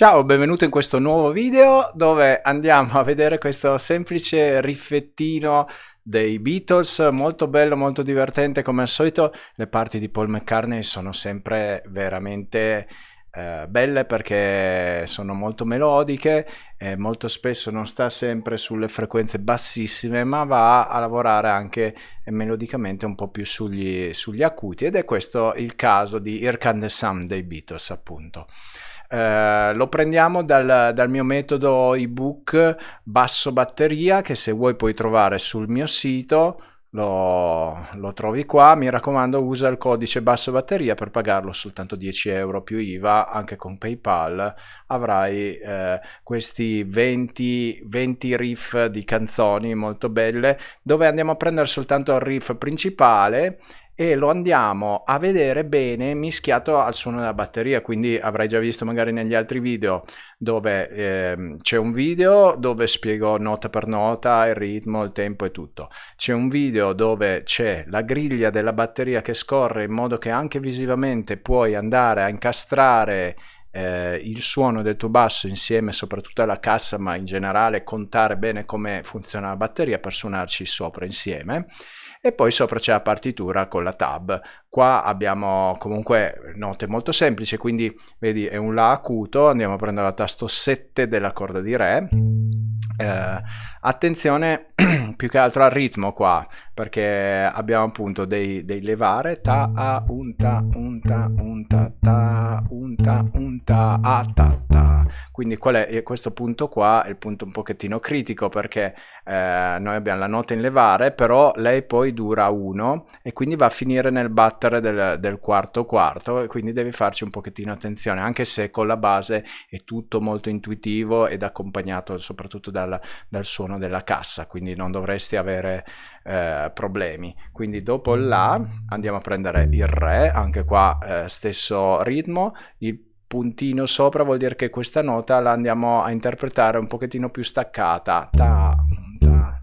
Ciao, benvenuto in questo nuovo video dove andiamo a vedere questo semplice riffettino dei Beatles, molto bello, molto divertente come al solito. Le parti di Paul McCartney sono sempre veramente eh, belle perché sono molto melodiche e molto spesso non sta sempre sulle frequenze bassissime ma va a lavorare anche melodicamente un po' più sugli, sugli acuti ed è questo il caso di Here Can dei Beatles appunto. Eh, lo prendiamo dal, dal, mio metodo ebook basso batteria che se vuoi puoi trovare sul mio sito. Lo, lo, trovi qua. Mi raccomando usa il codice basso batteria per pagarlo soltanto 10 euro più IVA. Anche con paypal avrai eh, questi 20, 20 riff di canzoni molto belle dove andiamo a prendere soltanto il riff principale e lo andiamo a vedere bene mischiato al suono della batteria quindi avrai già visto magari negli altri video dove eh, c'è un video dove spiego nota per nota il ritmo, il tempo e tutto. C'è un video dove c'è la griglia della batteria che scorre in modo che anche visivamente puoi andare a incastrare eh, il suono del tuo basso insieme soprattutto alla cassa ma in generale contare bene come funziona la batteria per suonarci sopra insieme e poi sopra c'è la partitura con la tab. Qua abbiamo comunque note molto semplici, quindi vedi è un La acuto, andiamo a prendere la tasto 7 della corda di Re. Eh, attenzione più che altro al ritmo qua perché abbiamo appunto dei, dei levare ta a un ta un ta un ta ta un ta un a ta ta quindi è questo punto qua è il punto un pochettino critico perché eh, noi abbiamo la nota in levare però lei poi dura 1 e quindi va a finire nel battere del, del quarto quarto e quindi devi farci un pochettino attenzione anche se con la base è tutto molto intuitivo ed accompagnato soprattutto dal, dal suono della cassa quindi non dovresti avere eh, problemi. Quindi dopo il La andiamo a prendere il Re anche qua eh, stesso ritmo il puntino sopra vuol dire che questa nota la andiamo a interpretare un pochettino più staccata. Ta, ta.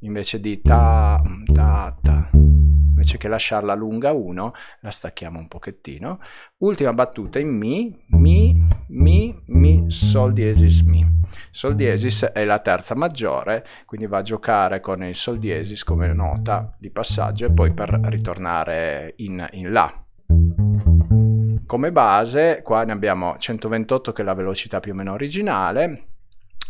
invece di ta, ta, ta. Invece che lasciarla lunga 1 la stacchiamo un pochettino. Ultima battuta in mi mi mi mi sol diesis mi. Sol diesis è la terza maggiore quindi va a giocare con il sol diesis come nota di passaggio e poi per ritornare in, in la come base qua ne abbiamo 128 che è la velocità più o meno originale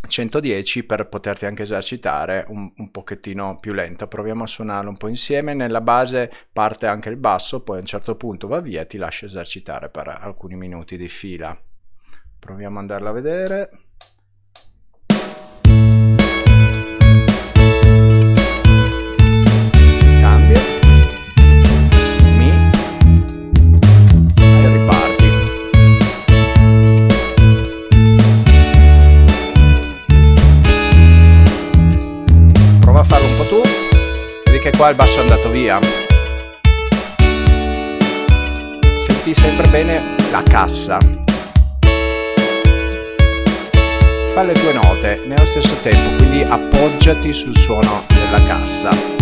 110 per poterti anche esercitare un, un pochettino più lenta proviamo a suonarlo un po' insieme. Nella base parte anche il basso poi a un certo punto va via e ti lascia esercitare per alcuni minuti di fila. Proviamo ad andarla a vedere qua il basso è andato via. Senti sempre bene la cassa. Fa le tue note nello stesso tempo quindi appoggiati sul suono della cassa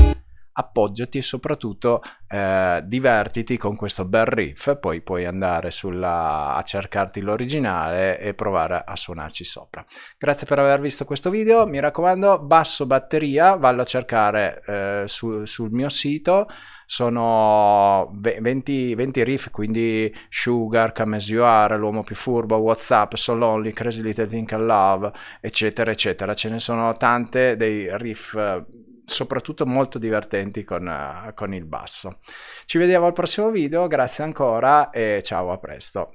appoggiati e soprattutto eh, divertiti con questo bel riff, poi puoi andare sulla, a cercarti l'originale e provare a suonarci sopra. Grazie per aver visto questo video, mi raccomando basso batteria, vallo a cercare eh, su, sul mio sito, sono 20, 20 riff, quindi Sugar, Are, L'Uomo Più Furbo, Whatsapp, So Lonely, Crazy Little Thing I Love, eccetera, eccetera. Ce ne sono tante dei riff soprattutto molto divertenti con, uh, con il basso. Ci vediamo al prossimo video, grazie ancora e ciao, a presto.